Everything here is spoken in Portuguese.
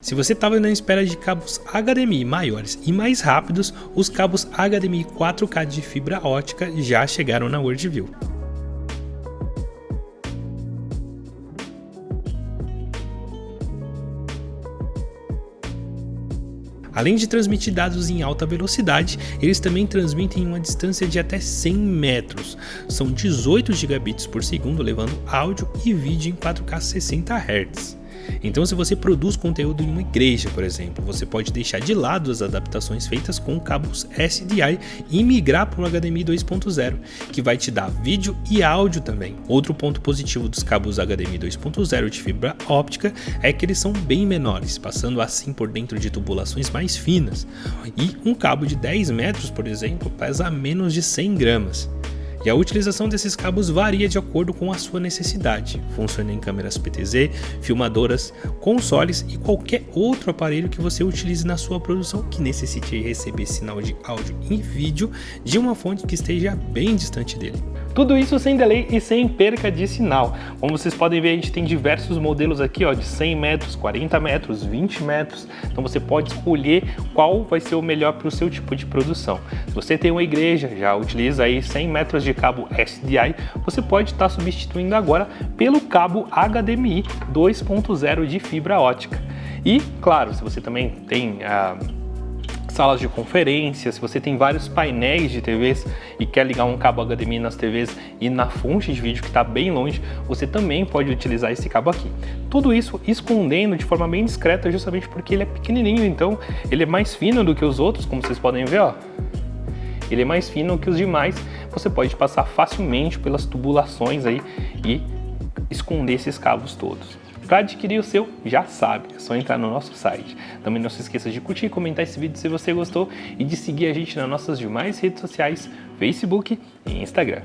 Se você estava na espera de cabos HDMI maiores e mais rápidos, os cabos HDMI 4K de fibra ótica já chegaram na Worldview. Além de transmitir dados em alta velocidade, eles também transmitem em uma distância de até 100 metros. São 18 gigabits por segundo, levando áudio e vídeo em 4K 60 Hz. Então se você produz conteúdo em uma igreja, por exemplo, você pode deixar de lado as adaptações feitas com cabos SDI e migrar para o HDMI 2.0, que vai te dar vídeo e áudio também. Outro ponto positivo dos cabos HDMI 2.0 de fibra óptica é que eles são bem menores, passando assim por dentro de tubulações mais finas. E um cabo de 10 metros, por exemplo, pesa menos de 100 gramas e a utilização desses cabos varia de acordo com a sua necessidade. Funciona em câmeras PTZ, filmadoras, consoles e qualquer outro aparelho que você utilize na sua produção que necessite receber sinal de áudio e vídeo de uma fonte que esteja bem distante dele. Tudo isso sem delay e sem perca de sinal. Como vocês podem ver, a gente tem diversos modelos aqui, ó, de 100 metros, 40 metros, 20 metros. Então você pode escolher qual vai ser o melhor para o seu tipo de produção. Se você tem uma igreja, já utiliza aí 100 metros de cabo SDI, você pode estar tá substituindo agora pelo cabo HDMI 2.0 de fibra ótica. E, claro, se você também tem... Uh, salas de conferência, se você tem vários painéis de TVs e quer ligar um cabo HDMI nas TVs e na fonte de vídeo que está bem longe, você também pode utilizar esse cabo aqui. Tudo isso escondendo de forma bem discreta justamente porque ele é pequenininho, então ele é mais fino do que os outros, como vocês podem ver, ó. Ele é mais fino que os demais, você pode passar facilmente pelas tubulações aí e esconder esses cabos todos. Para adquirir o seu, já sabe, é só entrar no nosso site. Também não se esqueça de curtir e comentar esse vídeo se você gostou e de seguir a gente nas nossas demais redes sociais, Facebook e Instagram.